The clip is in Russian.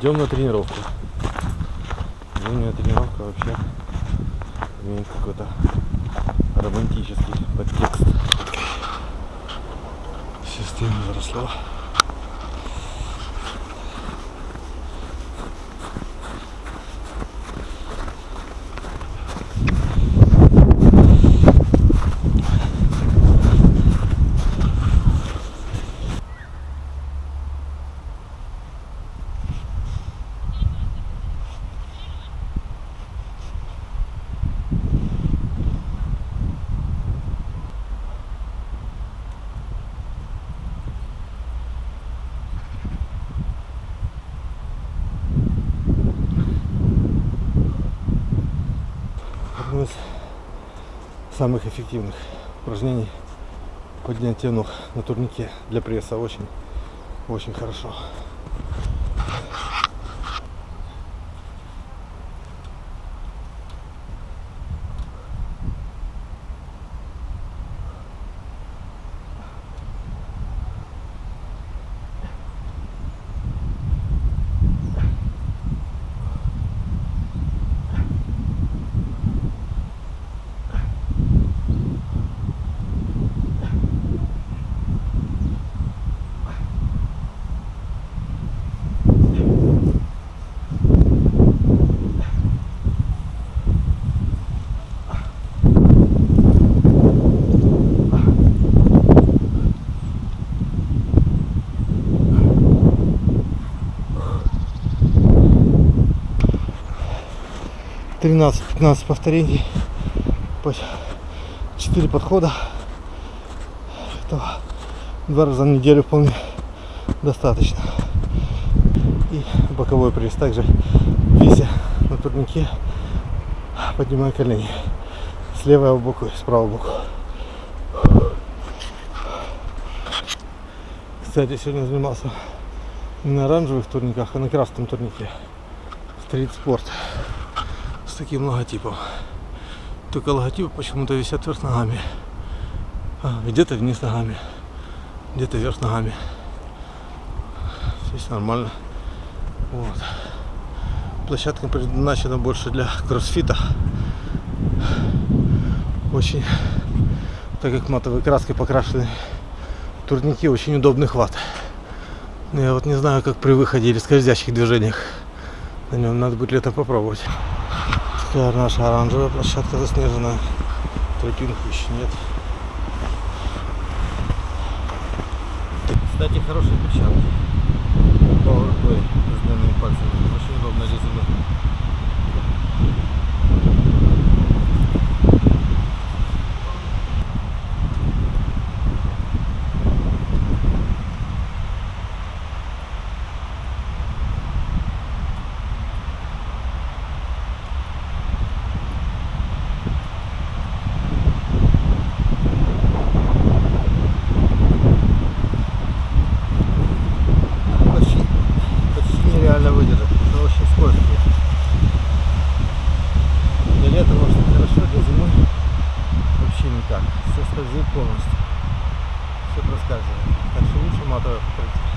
Идем на тренировку. Зимняя тренировка вообще имеет какой-то романтический подтекст. Система заросла. Одно из самых эффективных упражнений поднятие ног на турнике для пресса. Очень очень хорошо тринадцать-пятнадцать повторений. По 4 подхода. Этого два раза в неделю вполне достаточно. И боковой пресс также вися на турнике. Поднимаю колени. С левого боку и с правого боку. Кстати сегодня занимался не на оранжевых турниках а на красном турнике. Стрит спорт таким логотипом. Только логотипы почему-то висят вверх ногами. А, где-то вниз ногами. Где-то вверх ногами. Здесь нормально. Вот. Площадка предназначена больше для кроссфита. Очень так как матовой краской покрашены турники очень удобный хват. Но я вот не знаю как при выходе или скользящих движениях. На нем надо будет летом попробовать Такая наша оранжевая площадка заснеженная. Тропинку еще нет. Кстати, хорошие перчатки. Powerplay с длинными пальцами. Очень удобно для выдержать. Это очень скользкие. Для лета может хорошо, для зимы вообще никак. Все скользит полностью. Все проскальзывает. Так что лучше матовое покрытие.